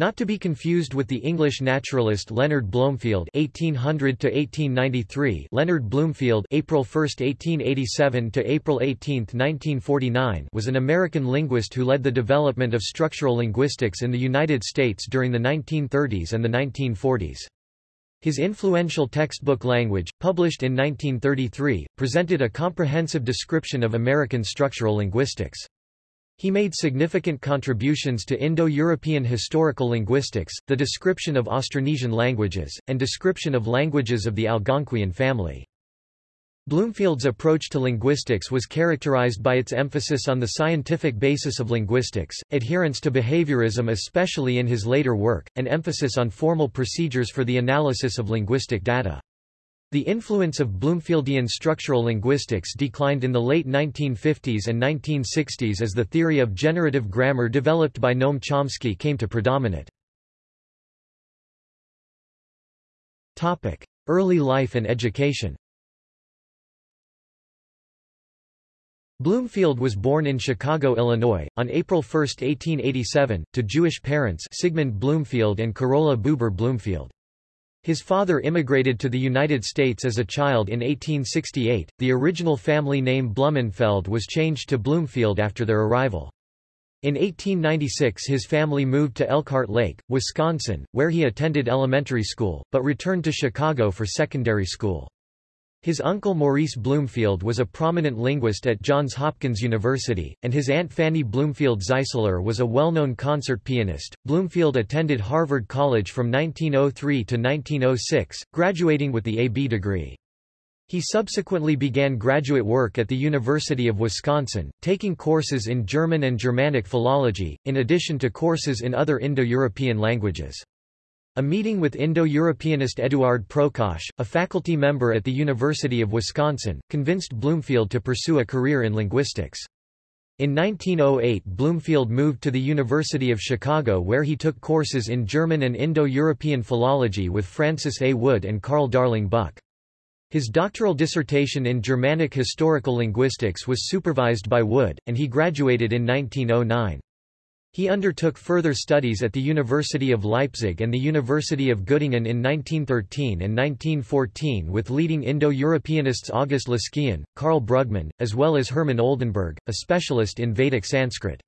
Not to be confused with the English naturalist Leonard Blomefield (1800–1893). Leonard Bloomfield (April 1, 1887 to April 18, 1949) was an American linguist who led the development of structural linguistics in the United States during the 1930s and the 1940s. His influential textbook Language, published in 1933, presented a comprehensive description of American structural linguistics. He made significant contributions to Indo-European historical linguistics, the description of Austronesian languages, and description of languages of the Algonquian family. Bloomfield's approach to linguistics was characterized by its emphasis on the scientific basis of linguistics, adherence to behaviorism especially in his later work, and emphasis on formal procedures for the analysis of linguistic data. The influence of Bloomfieldian structural linguistics declined in the late 1950s and 1960s as the theory of generative grammar developed by Noam Chomsky came to predominate. Early life and education Bloomfield was born in Chicago, Illinois, on April 1, 1887, to Jewish parents Sigmund Bloomfield and Carola Buber Bloomfield. His father immigrated to the United States as a child in 1868. The original family name Blumenfeld was changed to Bloomfield after their arrival. In 1896 his family moved to Elkhart Lake, Wisconsin, where he attended elementary school, but returned to Chicago for secondary school. His uncle Maurice Bloomfield was a prominent linguist at Johns Hopkins University, and his aunt Fanny Bloomfield Zeisler was a well-known concert pianist. Bloomfield attended Harvard College from 1903 to 1906, graduating with the A.B. degree. He subsequently began graduate work at the University of Wisconsin, taking courses in German and Germanic philology, in addition to courses in other Indo-European languages. A meeting with Indo-Europeanist Eduard Prokosch, a faculty member at the University of Wisconsin, convinced Bloomfield to pursue a career in linguistics. In 1908 Bloomfield moved to the University of Chicago where he took courses in German and Indo-European philology with Francis A. Wood and Carl Darling Buck. His doctoral dissertation in Germanic historical linguistics was supervised by Wood, and he graduated in 1909. He undertook further studies at the University of Leipzig and the University of Göttingen in 1913 and 1914 with leading Indo-Europeanists August Leskien, Karl Brugmann, as well as Hermann Oldenberg, a specialist in Vedic Sanskrit.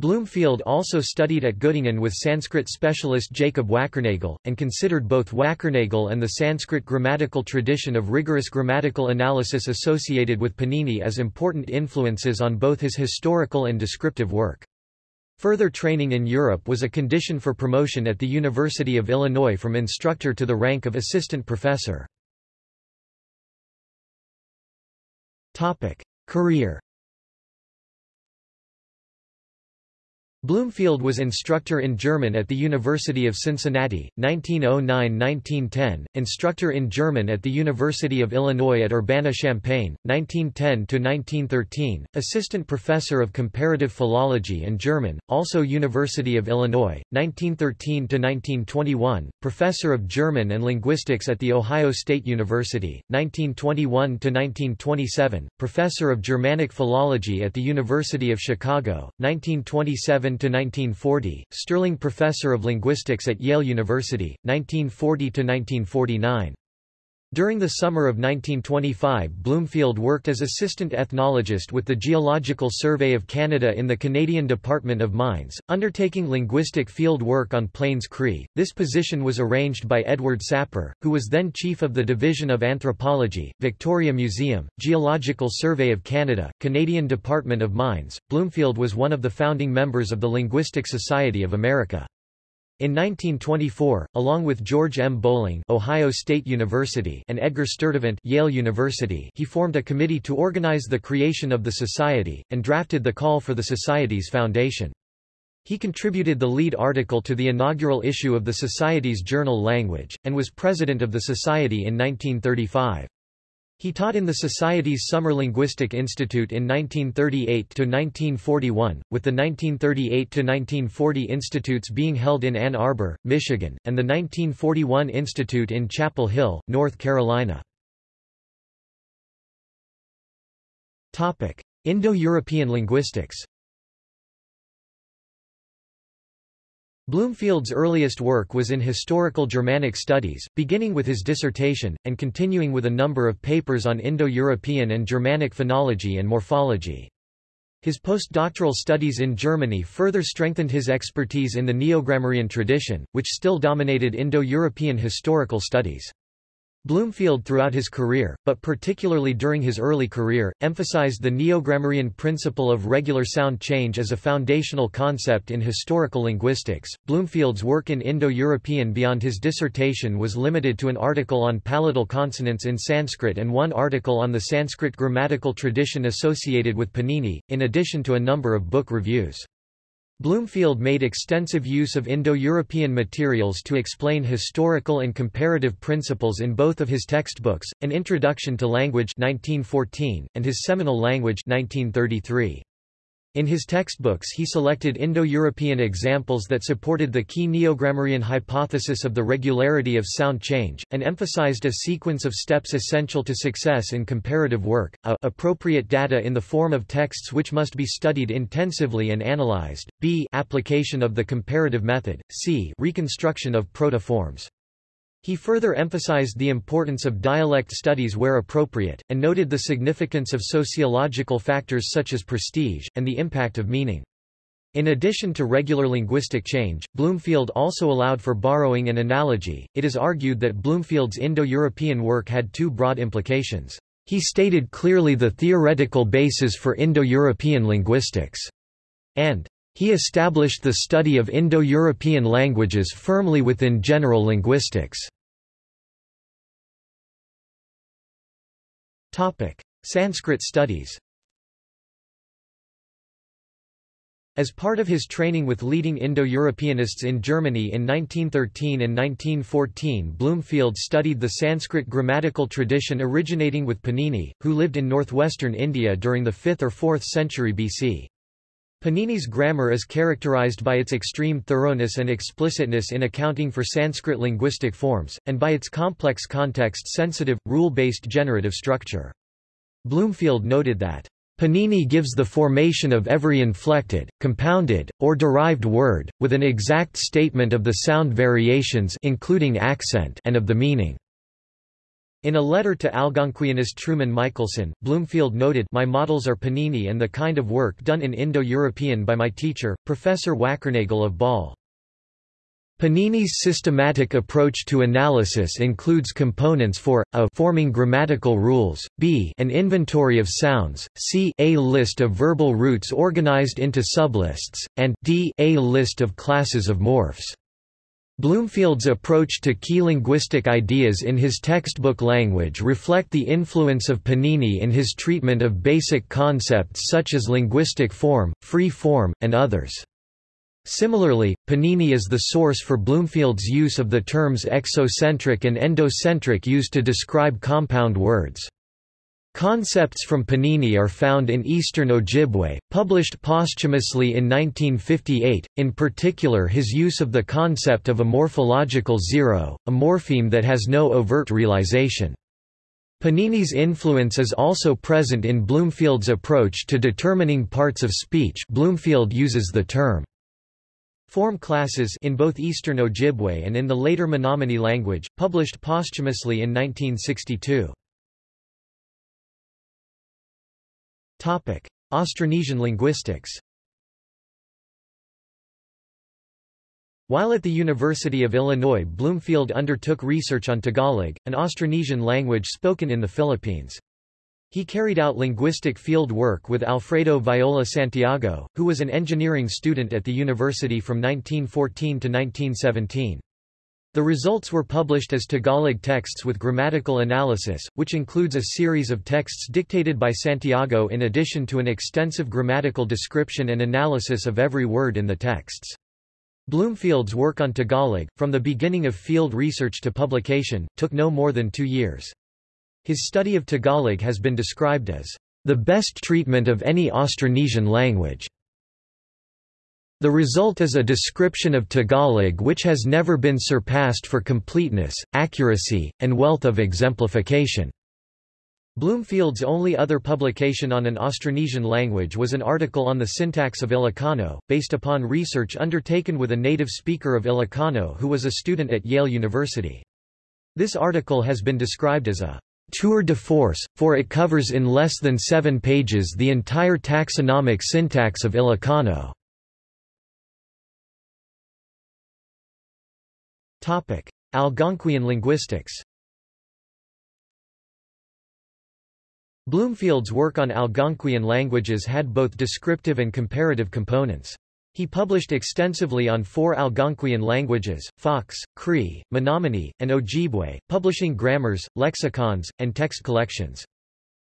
Bloomfield also studied at Göttingen with Sanskrit specialist Jacob Wackernagel, and considered both Wackernagel and the Sanskrit grammatical tradition of rigorous grammatical analysis associated with Panini as important influences on both his historical and descriptive work. Further training in Europe was a condition for promotion at the University of Illinois from instructor to the rank of assistant professor. Career Bloomfield was instructor in German at the University of Cincinnati, 1909–1910, instructor in German at the University of Illinois at Urbana-Champaign, 1910–1913, assistant professor of comparative philology and German, also University of Illinois, 1913–1921, professor of German and linguistics at The Ohio State University, 1921–1927, professor of Germanic philology at the University of Chicago, 1927 1940, Sterling Professor of Linguistics at Yale University, 1940–1949. During the summer of 1925 Bloomfield worked as assistant ethnologist with the Geological Survey of Canada in the Canadian Department of Mines, undertaking linguistic field work on Plains Cree. This position was arranged by Edward Sapir, who was then chief of the Division of Anthropology, Victoria Museum, Geological Survey of Canada, Canadian Department of Mines. Bloomfield was one of the founding members of the Linguistic Society of America. In 1924, along with George M. Bolling Ohio State University and Edgar Sturtevant Yale University he formed a committee to organize the creation of the society, and drafted the call for the society's foundation. He contributed the lead article to the inaugural issue of the Society's journal Language, and was president of the Society in 1935. He taught in the Society's Summer Linguistic Institute in 1938–1941, with the 1938–1940 institutes being held in Ann Arbor, Michigan, and the 1941 Institute in Chapel Hill, North Carolina. Indo-European linguistics. Bloomfield's earliest work was in historical Germanic studies, beginning with his dissertation, and continuing with a number of papers on Indo-European and Germanic phonology and morphology. His postdoctoral studies in Germany further strengthened his expertise in the Neogrammarian tradition, which still dominated Indo-European historical studies. Bloomfield throughout his career, but particularly during his early career, emphasized the Neogrammarian principle of regular sound change as a foundational concept in historical linguistics. Bloomfield's work in Indo-European beyond his dissertation was limited to an article on palatal consonants in Sanskrit and one article on the Sanskrit grammatical tradition associated with Panini, in addition to a number of book reviews. Bloomfield made extensive use of Indo-European materials to explain historical and comparative principles in both of his textbooks, An Introduction to Language 1914, and his seminal Language 1933. In his textbooks he selected Indo-European examples that supported the key Neogrammarian hypothesis of the regularity of sound change, and emphasized a sequence of steps essential to success in comparative work, a appropriate data in the form of texts which must be studied intensively and analyzed, b application of the comparative method, c reconstruction of proto-forms. He further emphasized the importance of dialect studies where appropriate, and noted the significance of sociological factors such as prestige, and the impact of meaning. In addition to regular linguistic change, Bloomfield also allowed for borrowing and analogy. It is argued that Bloomfield's Indo-European work had two broad implications. He stated clearly the theoretical basis for Indo-European linguistics, and he established the study of Indo-European languages firmly within general linguistics. Sanskrit studies As part of his training with leading Indo-Europeanists in Germany in 1913 and 1914 Bloomfield studied the Sanskrit grammatical tradition originating with Panini, who lived in northwestern India during the 5th or 4th century BC. Panini's grammar is characterized by its extreme thoroughness and explicitness in accounting for Sanskrit linguistic forms, and by its complex context-sensitive, rule-based generative structure. Bloomfield noted that Panini gives the formation of every inflected, compounded, or derived word, with an exact statement of the sound variations including accent and of the meaning. In a letter to Algonquianist Truman Michelson, Bloomfield noted My models are Panini and the kind of work done in Indo-European by my teacher, Professor Wackernagel of Basel. Panini's systematic approach to analysis includes components for, a forming grammatical rules, b an inventory of sounds, c a list of verbal roots organized into sublists, and d a list of classes of morphs. Bloomfield's approach to key linguistic ideas in his textbook language reflect the influence of Panini in his treatment of basic concepts such as linguistic form, free form, and others. Similarly, Panini is the source for Bloomfield's use of the terms exocentric and endocentric used to describe compound words. Concepts from Panini are found in Eastern Ojibwe, published posthumously in 1958, in particular his use of the concept of a morphological zero, a morpheme that has no overt realization. Panini's influence is also present in Bloomfield's approach to determining parts of speech Bloomfield uses the term Form classes in both Eastern Ojibwe and in the later Menominee language, published posthumously in 1962. Austronesian linguistics While at the University of Illinois Bloomfield undertook research on Tagalog, an Austronesian language spoken in the Philippines. He carried out linguistic field work with Alfredo Viola Santiago, who was an engineering student at the university from 1914 to 1917. The results were published as Tagalog texts with grammatical analysis, which includes a series of texts dictated by Santiago in addition to an extensive grammatical description and analysis of every word in the texts. Bloomfield's work on Tagalog, from the beginning of field research to publication, took no more than two years. His study of Tagalog has been described as the best treatment of any Austronesian language. The result is a description of Tagalog which has never been surpassed for completeness, accuracy, and wealth of exemplification. Bloomfield's only other publication on an Austronesian language was an article on the syntax of Ilocano, based upon research undertaken with a native speaker of Ilocano who was a student at Yale University. This article has been described as a tour de force, for it covers in less than seven pages the entire taxonomic syntax of Ilocano. Algonquian linguistics Bloomfield's work on Algonquian languages had both descriptive and comparative components. He published extensively on four Algonquian languages, Fox, Cree, Menominee, and Ojibwe, publishing grammars, lexicons, and text collections.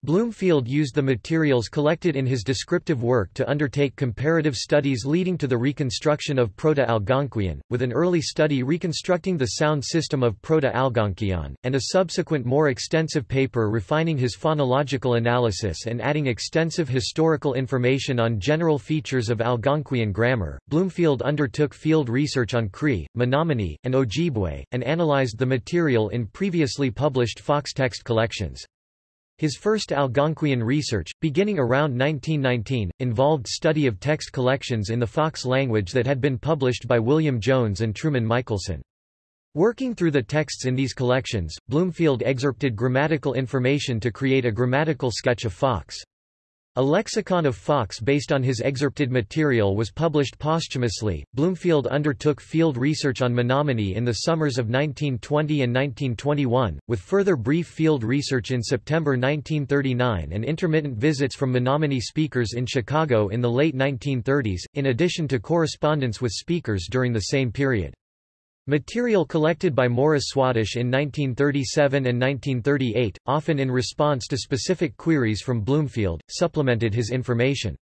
Bloomfield used the materials collected in his descriptive work to undertake comparative studies leading to the reconstruction of Proto-Algonquian, with an early study reconstructing the sound system of Proto-Algonquian, and a subsequent more extensive paper refining his phonological analysis and adding extensive historical information on general features of Algonquian grammar. Bloomfield undertook field research on Cree, Menominee, and Ojibwe, and analyzed the material in previously published Fox text collections. His first Algonquian research, beginning around 1919, involved study of text collections in the Fox language that had been published by William Jones and Truman Michelson. Working through the texts in these collections, Bloomfield excerpted grammatical information to create a grammatical sketch of Fox. A lexicon of Fox based on his excerpted material was published posthumously. Bloomfield undertook field research on Menominee in the summers of 1920 and 1921, with further brief field research in September 1939 and intermittent visits from Menominee speakers in Chicago in the late 1930s, in addition to correspondence with speakers during the same period. Material collected by Morris Swadesh in 1937 and 1938, often in response to specific queries from Bloomfield, supplemented his information.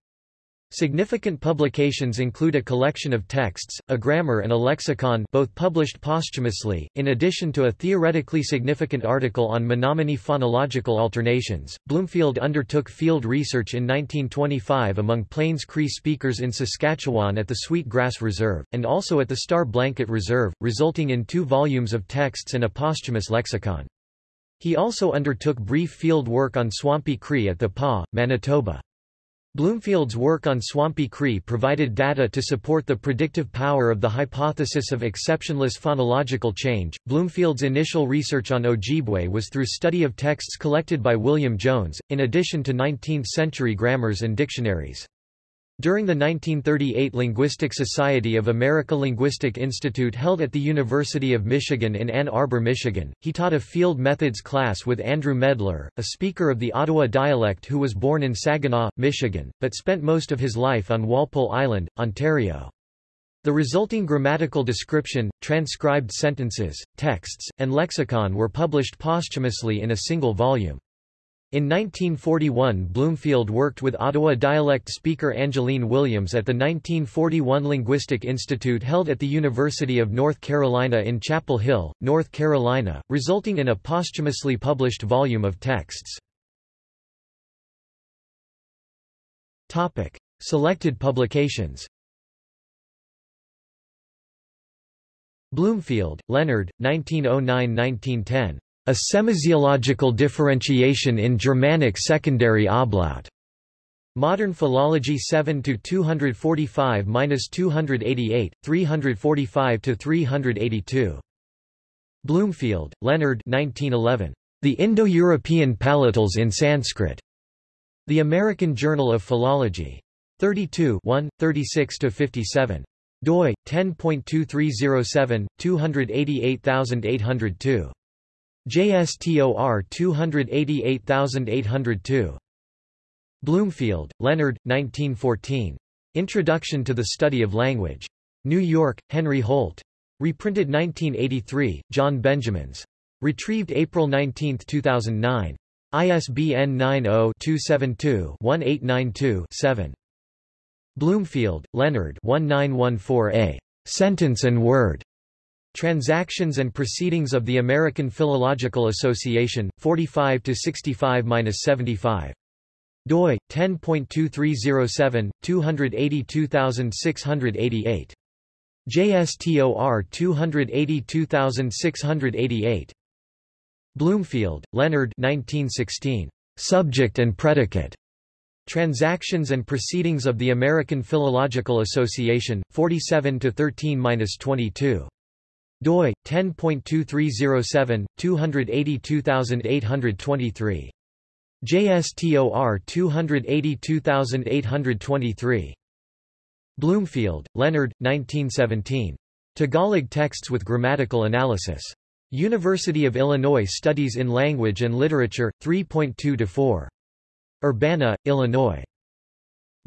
Significant publications include a collection of texts, a grammar and a lexicon both published posthumously, in addition to a theoretically significant article on Menominee phonological alternations. Bloomfield undertook field research in 1925 among Plains Cree speakers in Saskatchewan at the Sweet Grass Reserve, and also at the Star Blanket Reserve, resulting in two volumes of texts and a posthumous lexicon. He also undertook brief field work on Swampy Cree at the Pas, Manitoba. Bloomfield's work on Swampy Cree provided data to support the predictive power of the hypothesis of exceptionless phonological change. Bloomfield's initial research on Ojibwe was through study of texts collected by William Jones, in addition to 19th-century grammars and dictionaries. During the 1938 Linguistic Society of America Linguistic Institute held at the University of Michigan in Ann Arbor, Michigan, he taught a field methods class with Andrew Medler, a speaker of the Ottawa dialect who was born in Saginaw, Michigan, but spent most of his life on Walpole Island, Ontario. The resulting grammatical description, transcribed sentences, texts, and lexicon were published posthumously in a single volume. In 1941 Bloomfield worked with Ottawa dialect speaker Angeline Williams at the 1941 Linguistic Institute held at the University of North Carolina in Chapel Hill, North Carolina, resulting in a posthumously published volume of texts. Selected publications Bloomfield, Leonard, 1909–1910. A semasiological differentiation in Germanic secondary ablaut. Modern Philology 7 to 245-288, 345 to 382. Bloomfield, Leonard 1911. The Indo-European Palatals in Sanskrit. The American Journal of Philology. 32 1, 36-57. doi, 10.2307, 288802. JSTOR 288802. Bloomfield, Leonard, 1914. Introduction to the Study of Language. New York, Henry Holt. Reprinted 1983, John Benjamins. Retrieved April 19, 2009. ISBN 90-272-1892-7. Bloomfield, Leonard 1914a. Sentence and Word. Transactions and Proceedings of the American Philological Association, 45 65-75 doi 10.2307 282688 JSTOR 282688 Bloomfield, Leonard 1916 Subject and predicate. Transactions and Proceedings of the American Philological Association, 47 13-22 doi 10.2307 282823 JSTOR 282823 Bloomfield, Leonard, 1917. Tagalog Texts with Grammatical Analysis. University of Illinois Studies in Language and Literature, 3.2-4. Urbana, Illinois.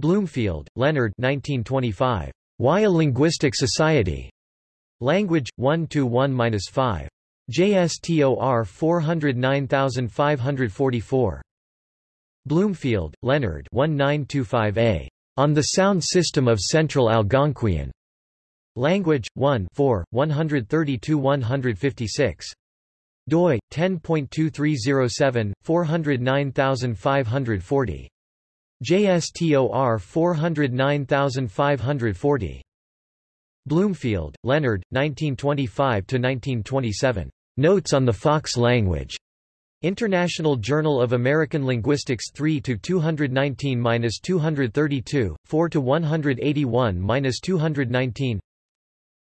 Bloomfield, Leonard 1925. Why a Linguistic Society? Language, 1-1-5. JSTOR 409544. Bloomfield, Leonard 1925a. On the Sound System of Central Algonquian. Language, 1 4, 132-156. doi, 10.2307, 409540. JSTOR 409540. Bloomfield, Leonard, 1925–1927. Notes on the Fox language. International Journal of American Linguistics 3-219-232, 4-181-219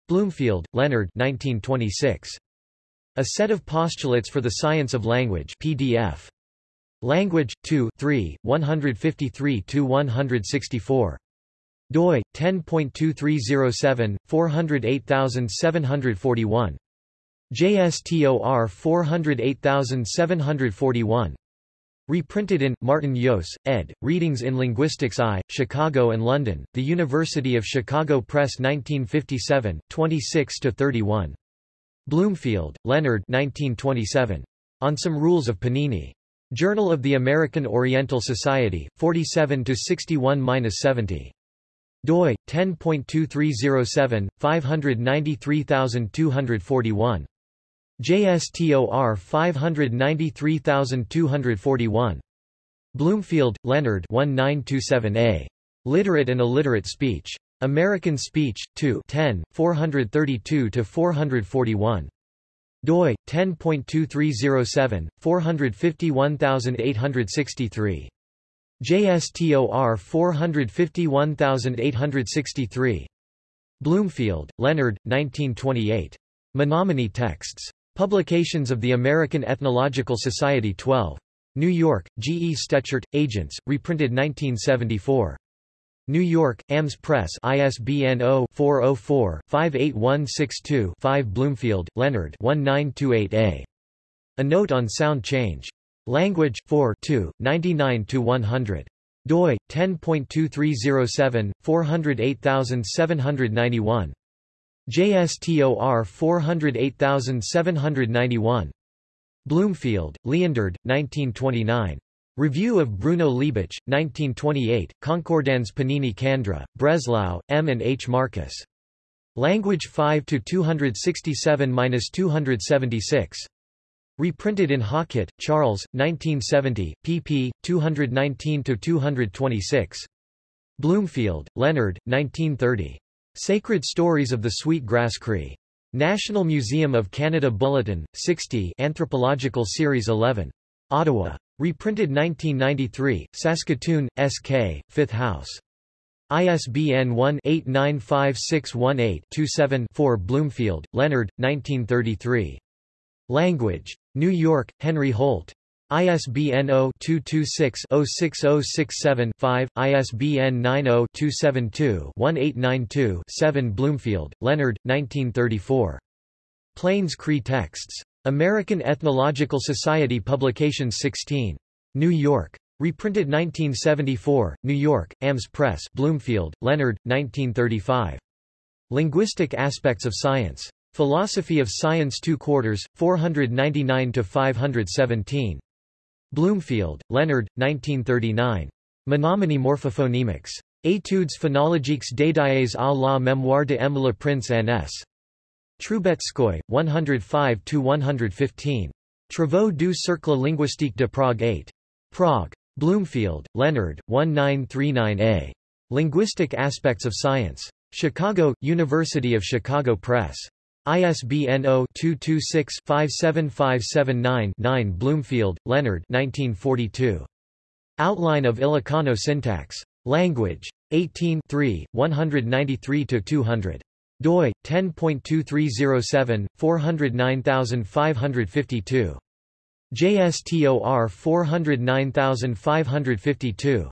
Bloomfield, Leonard 1926. A Set of Postulates for the Science of Language PDF. Language, 2 3, 153-164 doi 10.2307 408741 JSTOR 408741 Reprinted in, Martin Joos, ed., Readings in Linguistics I, Chicago and London, The University of Chicago Press 1957, 26–31. Bloomfield, Leonard 1927. On Some Rules of Panini. Journal of the American Oriental Society, 47–61–70 doi 10.2307 593241 JSTOR 593241 Bloomfield, Leonard 1927a. Literate and Illiterate Speech. American Speech, 2 10, 432-441. doi, 10.2307, 451863. JSTOR 451863. Bloomfield, Leonard, 1928. Menominee Texts. Publications of the American Ethnological Society 12. New York, G. E. Stechert, Agents, reprinted 1974. New York, AMS Press ISBN 0-404-58162-5 Bloomfield, Leonard 1928a. A Note on Sound Change. Language 4 2, 99 to 100. doi 10.2307 408791. JSTOR 408791. Bloomfield, Leonard, 1929. Review of Bruno Liebich, 1928, Konkordanz Panini Candra, Breslau, M. and H. Marcus. Language 5 to 267-276. Reprinted in Hockett, Charles, 1970, pp. 219–226. Bloomfield, Leonard, 1930. Sacred Stories of the Sweet Grass Cree. National Museum of Canada Bulletin, 60 Anthropological Series 11. Ottawa. Reprinted 1993, Saskatoon, S.K., 5th House. ISBN 1-895618-27-4 Bloomfield, Leonard, 1933. Language. New York, Henry Holt. ISBN 0-226-06067-5, ISBN 90-272-1892-7 Bloomfield, Leonard, 1934. Plains Cree Texts. American Ethnological Society Publications 16. New York. Reprinted 1974, New York, AMS Press Bloomfield, Leonard, 1935. Linguistic Aspects of Science. Philosophy of Science 2 quarters, 499–517. Bloomfield, Leonard, 1939. Menominee Morphophonemics. Études phonologiques dédiées à la mémoire de M. Le Prince N.S. Trubetskoy, 105–115. Travaux du Cercle linguistique de Prague 8. Prague. Bloomfield, Leonard, 1939a. Linguistic Aspects of Science. Chicago, University of Chicago Press. ISBN 0-226-57579-9 Bloomfield, Leonard 1942. Outline of Ilocano Syntax. Language. 18 193-200 doi 10.2307 409552 JSTOR 409552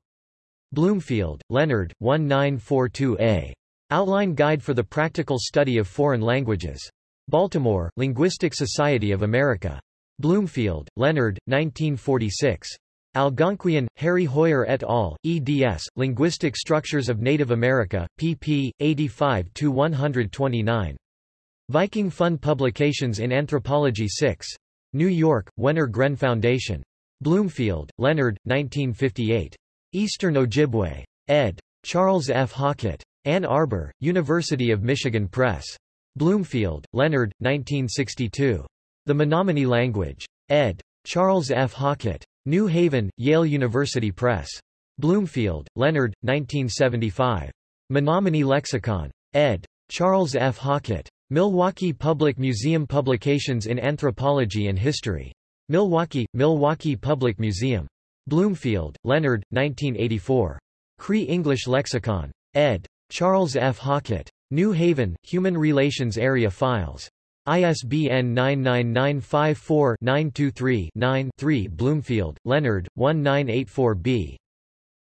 Bloomfield, Leonard 1942a Outline Guide for the Practical Study of Foreign Languages. Baltimore, Linguistic Society of America. Bloomfield, Leonard, 1946. Algonquian, Harry Hoijer et al., eds., Linguistic Structures of Native America, pp. 85-129. Viking Fund Publications in Anthropology 6. New York, Wenner Gren Foundation. Bloomfield, Leonard, 1958. Eastern Ojibwe. ed. Charles F. Hockett. Ann Arbor, University of Michigan Press. Bloomfield, Leonard, 1962. The Menominee Language. ed. Charles F. Hockett. New Haven, Yale University Press. Bloomfield, Leonard, 1975. Menominee Lexicon. ed. Charles F. Hockett. Milwaukee Public Museum Publications in Anthropology and History. Milwaukee, Milwaukee Public Museum. Bloomfield, Leonard, 1984. Cree English Lexicon. ed. Charles F. Hockett. New Haven, Human Relations Area Files. ISBN 99954-923-9-3 Bloomfield, Leonard, 1984b.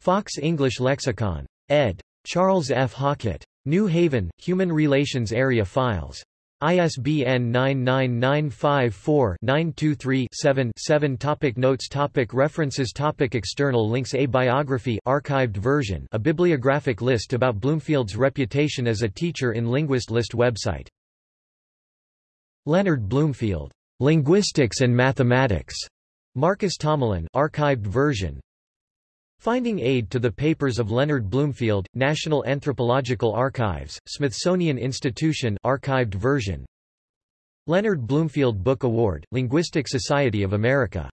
Fox English Lexicon. ed. Charles F. Hockett. New Haven, Human Relations Area Files. ISBN 99954-923-7-7 Topic Notes topic References topic External links A biography archived version a bibliographic list about Bloomfield's reputation as a teacher in Linguist List website Leonard Bloomfield, Linguistics and Mathematics, Marcus Tomalin, archived version. Finding aid to the papers of Leonard Bloomfield, National Anthropological Archives, Smithsonian Institution, archived version. Leonard Bloomfield Book Award, Linguistic Society of America